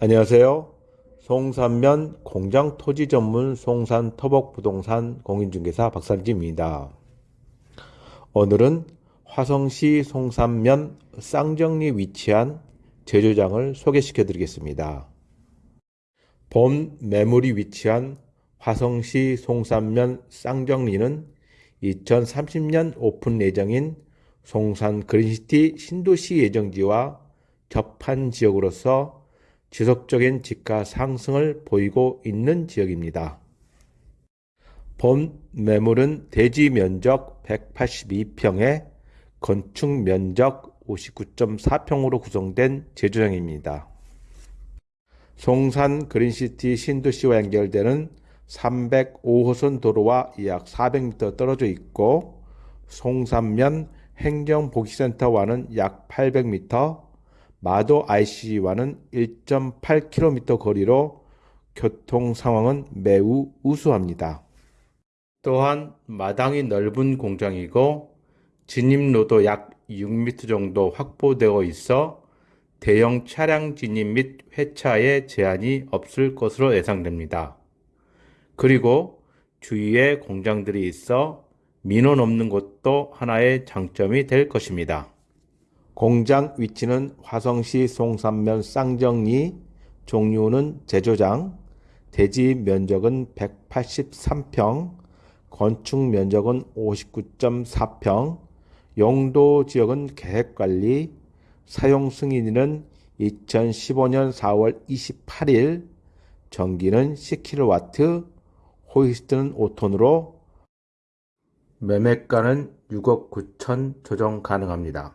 안녕하세요. 송산면 공장 토지 전문 송산 터벅 부동산 공인중개사 박산지입니다. 오늘은 화성시 송산면 쌍정리 위치한 제조장을 소개시켜 드리겠습니다. 본 매물이 위치한 화성시 송산면 쌍정리는 2030년 오픈 예정인 송산 그린시티 신도시 예정지와 접한 지역으로서 지속적인 집가 상승을 보이고 있는 지역입니다. 본 매물은 대지 면적 182평에 건축 면적 59.4평으로 구성된 제조장입니다. 송산 그린시티 신도시와 연결되는 305호선 도로와 약 400m 떨어져 있고 송산면 행정복지센터와는 약 800m, 마도 IC와는 1.8km 거리로 교통 상황은 매우 우수합니다. 또한 마당이 넓은 공장이고 진입로도 약 6m 정도 확보되어 있어 대형 차량 진입 및 회차에 제한이 없을 것으로 예상됩니다. 그리고 주위에 공장들이 있어 민원 없는 것도 하나의 장점이 될 것입니다. 공장 위치는 화성시 송산면 쌍정리, 종류는 제조장, 대지 면적은 183평, 건축 면적은 59.4평, 용도 지역은 계획관리, 사용 승인일은 2015년 4월 28일, 전기는 10kW, 호이스트는 5톤으로 매매가는 6억 9천 조정 가능합니다.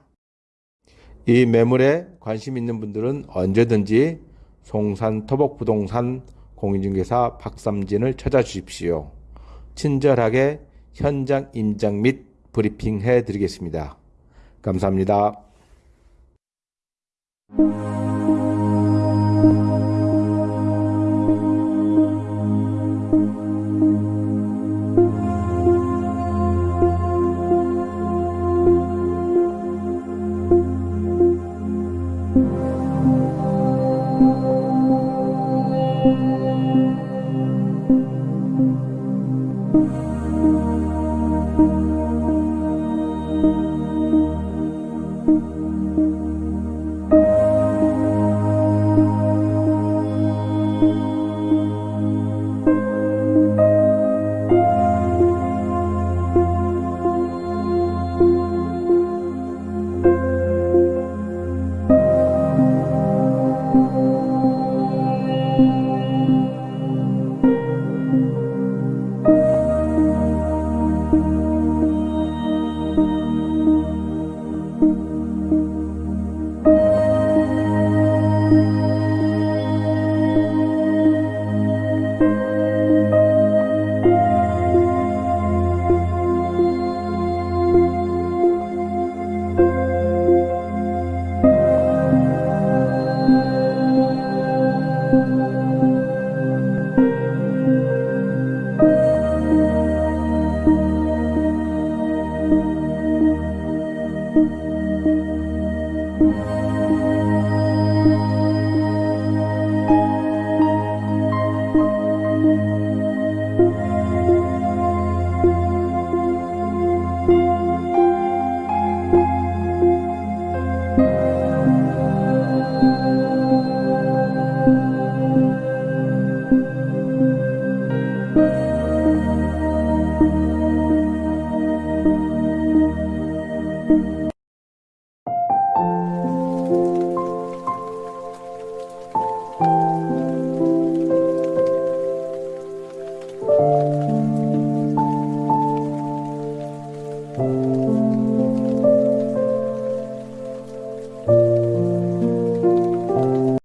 이 매물에 관심 있는 분들은 언제든지 송산 토복부동산 공인중개사 박삼진을 찾아주십시오. 친절하게 현장 임장 및 브리핑 해 드리겠습니다. 감사합니다.